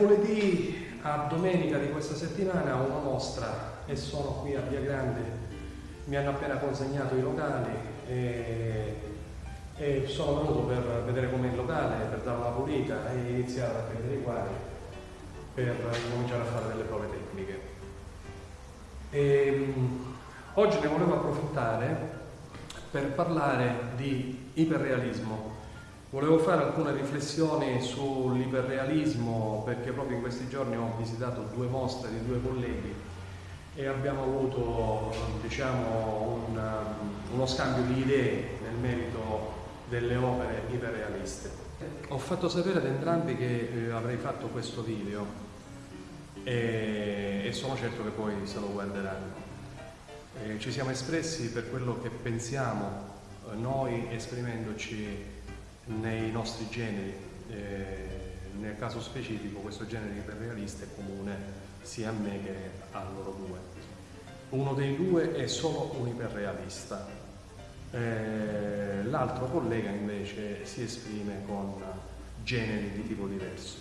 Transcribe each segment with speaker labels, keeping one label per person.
Speaker 1: Mercoledì a domenica di questa settimana ho una mostra e sono qui a Via Grande. Mi hanno appena consegnato i locali e, e sono venuto per vedere com'è il locale, per dare una pulita e iniziare a prendere i quadri per cominciare a fare delle prove tecniche. E, oggi ne volevo approfittare per parlare di iperrealismo. Volevo fare alcune riflessioni sull'iperrealismo perché proprio in questi giorni ho visitato due mostre di due colleghi e abbiamo avuto diciamo, un, uno scambio di idee nel merito delle opere iperrealiste. Ho fatto sapere ad entrambi che eh, avrei fatto questo video e, e sono certo che poi se lo guarderanno. Eh, ci siamo espressi per quello che pensiamo eh, noi esprimendoci nei nostri generi. Eh, nel caso specifico questo genere iperrealista è comune sia a me che a loro due. Uno dei due è solo un iperrealista, eh, l'altro collega invece si esprime con generi di tipo diverso.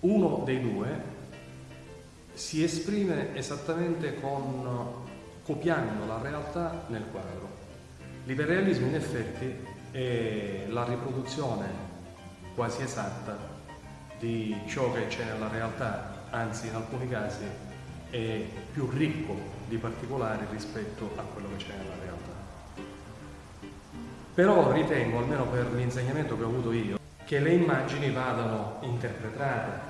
Speaker 1: Uno dei due si esprime esattamente con, copiando la realtà nel quadro. L'iperrealismo in effetti è la riproduzione quasi esatta di ciò che c'è nella realtà, anzi in alcuni casi è più ricco di particolari rispetto a quello che c'è nella realtà. Però ritengo, almeno per l'insegnamento che ho avuto io, che le immagini vadano interpretate,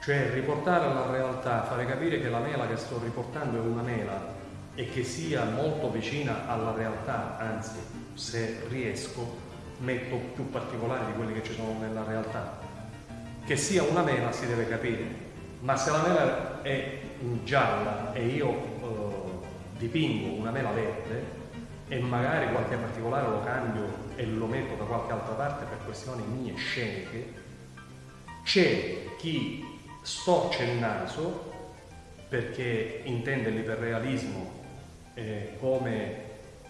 Speaker 1: cioè riportare alla realtà, fare capire che la mela che sto riportando è una mela e che sia molto vicina alla realtà, anzi se riesco metto più particolari di quelli che ci sono nella realtà. Che sia una mela si deve capire, ma se la mela è gialla e io eh, dipingo una mela verde e magari qualche particolare lo cambio e lo metto da qualche altra parte per questioni mie sceniche, c'è chi storce il naso perché intende l'iperrealismo eh, come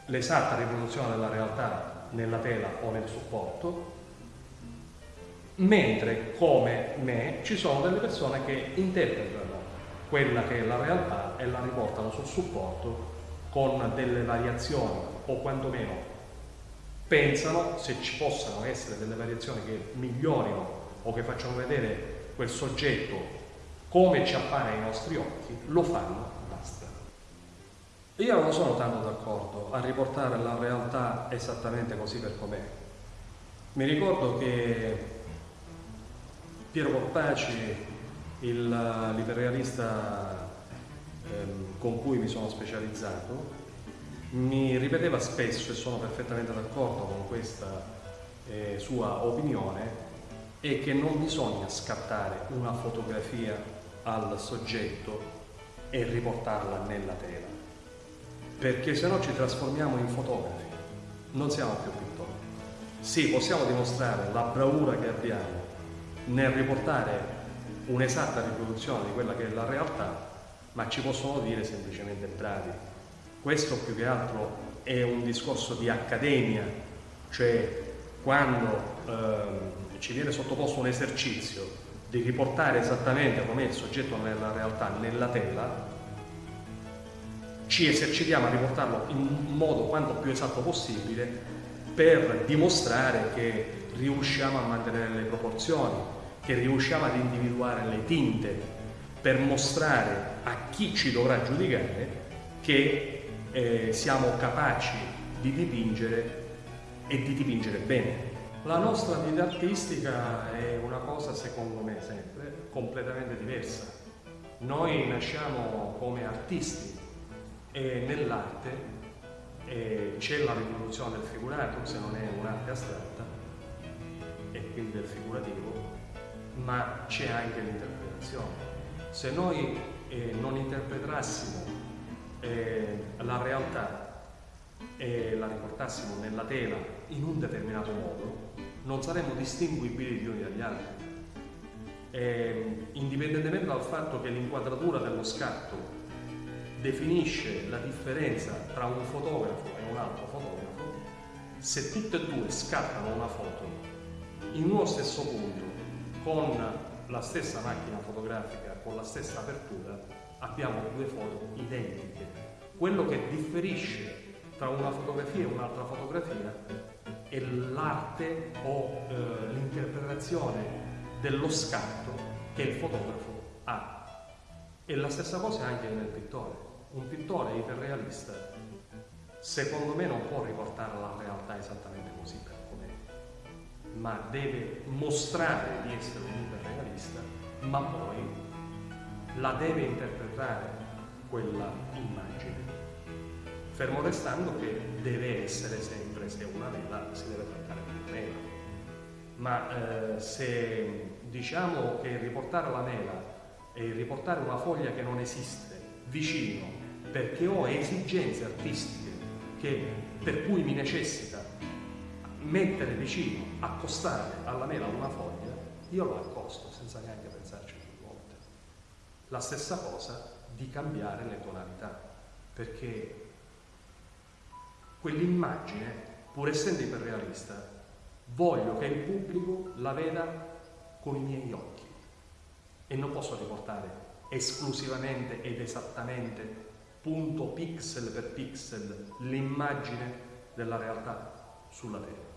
Speaker 1: l'esatta riproduzione della realtà nella tela o nel supporto, mentre come me ci sono delle persone che interpretano quella che è la realtà e la riportano sul supporto con delle variazioni o quantomeno pensano se ci possano essere delle variazioni che migliorino o che facciano vedere quel soggetto come ci appare ai nostri occhi, lo fanno. Io non sono tanto d'accordo a riportare la realtà esattamente così per com'è. Mi ricordo che Piero Corpaci, l'iperrealista ehm, con cui mi sono specializzato, mi ripeteva spesso, e sono perfettamente d'accordo con questa eh, sua opinione, è che non bisogna scattare una fotografia al soggetto e riportarla nella tela, perché se no ci trasformiamo in fotografi, non siamo più pittori. Sì, possiamo dimostrare la bravura che abbiamo nel riportare un'esatta riproduzione di quella che è la realtà, ma ci possono dire semplicemente bravi. Questo più che altro è un discorso di accademia, cioè quando eh, ci viene sottoposto un esercizio di riportare esattamente com'è il soggetto nella realtà, nella tela, ci esercitiamo a riportarlo in modo quanto più esatto possibile per dimostrare che riusciamo a mantenere le proporzioni, che riusciamo ad individuare le tinte, per mostrare a chi ci dovrà giudicare che eh, siamo capaci di dipingere e di dipingere bene. La nostra vita artistica è una cosa, secondo me, sempre completamente diversa. Noi nasciamo come artisti e nell'arte c'è la riproduzione del figurato, se non è un'arte astratta, e quindi del figurativo, ma c'è anche l'interpretazione. Se noi eh, non interpretassimo eh, la realtà e la riportassimo nella tela in un determinato modo, non saremmo distinguibili gli uni dagli altri. E, indipendentemente dal fatto che l'inquadratura dello scatto definisce la differenza tra un fotografo e un altro fotografo, se tutte e due scattano una foto in uno stesso punto, con la stessa macchina fotografica, con la stessa apertura, abbiamo due foto identiche. Quello che differisce tra una fotografia e un'altra fotografia è l'arte o eh, l'interpretazione dello scatto che il fotografo ha. E la stessa cosa anche nel pittore. Un pittore iperrealista, secondo me, non può riportare la realtà esattamente così per com'è, ma deve mostrare di essere un iperrealista, ma poi la deve interpretare quella immagine. Fermo restando che deve essere sempre, se una mela, si deve trattare di mela. Ma eh, se diciamo che riportare la mela e riportare una foglia che non esiste vicino perché ho esigenze artistiche che, per cui mi necessita mettere vicino, accostare alla mela una foglia, io lo accosto senza neanche pensarci più volte. La stessa cosa di cambiare le tonalità, perché quell'immagine, pur essendo iperrealista, voglio che il pubblico la veda con i miei occhi e non posso riportare esclusivamente ed esattamente punto pixel per pixel l'immagine della realtà sulla Terra.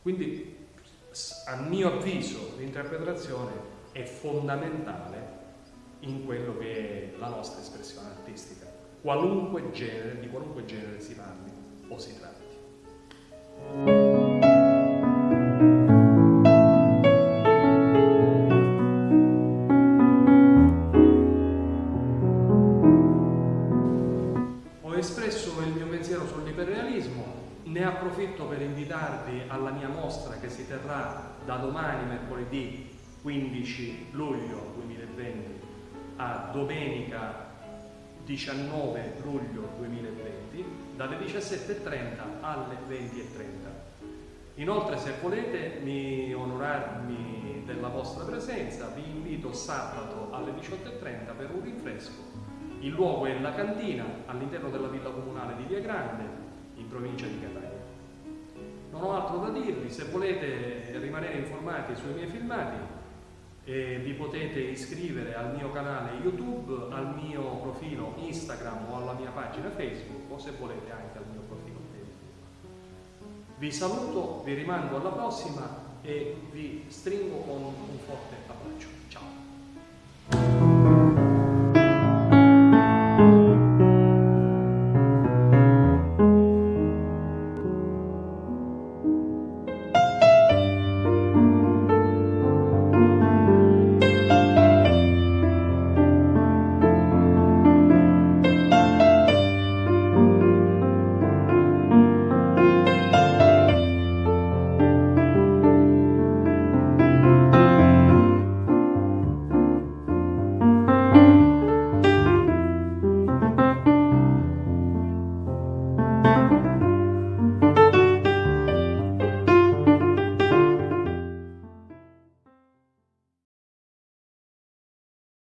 Speaker 1: Quindi a mio avviso l'interpretazione è fondamentale in quello che è la nostra espressione artistica, qualunque genere, di qualunque genere si parli o si tratti. Terrà da domani, mercoledì 15 luglio 2020 a domenica 19 luglio 2020 dalle 17.30 alle 20.30. Inoltre se volete onorarmi della vostra presenza vi invito sabato alle 18.30 per un rinfresco. Il luogo è la cantina all'interno della villa comunale di Via Grande in provincia di Catania. Non ho altro da dirvi, se volete rimanere informati sui miei filmati eh, vi potete iscrivere al mio canale YouTube, al mio profilo Instagram o alla mia pagina Facebook o se volete anche al mio profilo Facebook. Vi saluto, vi rimando alla prossima e vi stringo con un forte abbraccio.